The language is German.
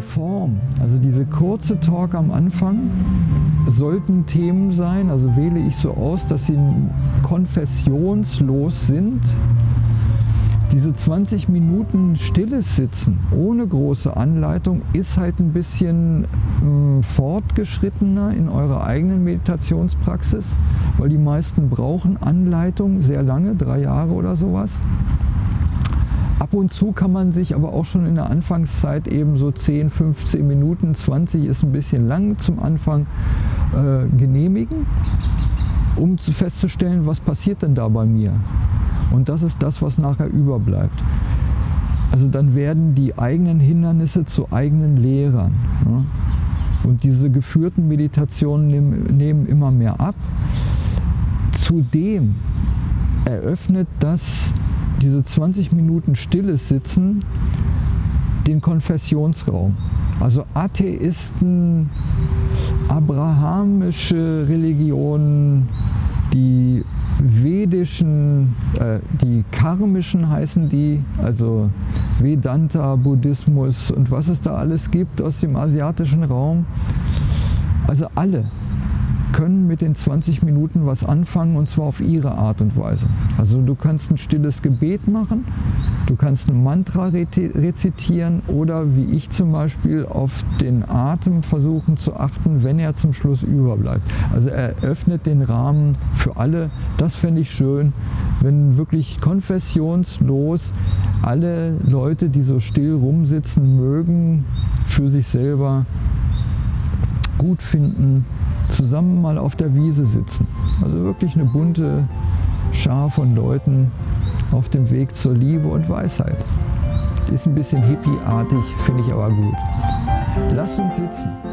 die Form, also diese kurze Talk am Anfang, sollten Themen sein, also wähle ich so aus, dass sie konfessionslos sind. Diese 20 Minuten stilles Sitzen ohne große Anleitung ist halt ein bisschen äh, fortgeschrittener in eurer eigenen Meditationspraxis, weil die meisten brauchen Anleitung sehr lange, drei Jahre oder sowas. Ab und zu kann man sich aber auch schon in der Anfangszeit eben so 10, 15 Minuten, 20 ist ein bisschen lang zum Anfang, äh, genehmigen, um zu festzustellen, was passiert denn da bei mir. Und das ist das, was nachher überbleibt. Also dann werden die eigenen Hindernisse zu eigenen Lehrern. Ne? Und diese geführten Meditationen nehmen, nehmen immer mehr ab. Zudem eröffnet das diese 20 Minuten stilles Sitzen den Konfessionsraum. Also Atheisten, abrahamische Religionen, die vedischen, äh, die karmischen heißen die, also Vedanta, Buddhismus und was es da alles gibt aus dem asiatischen Raum. Also alle können mit den 20 Minuten was anfangen und zwar auf ihre Art und Weise. Also du kannst ein stilles Gebet machen, du kannst ein Mantra rezitieren oder wie ich zum Beispiel auf den Atem versuchen zu achten, wenn er zum Schluss überbleibt. Also er öffnet den Rahmen für alle. Das fände ich schön, wenn wirklich konfessionslos alle Leute, die so still rumsitzen mögen, für sich selber gut finden, zusammen mal auf der Wiese sitzen. Also wirklich eine bunte Schar von Leuten auf dem Weg zur Liebe und Weisheit. Ist ein bisschen hippieartig, finde ich aber gut. Lasst uns sitzen.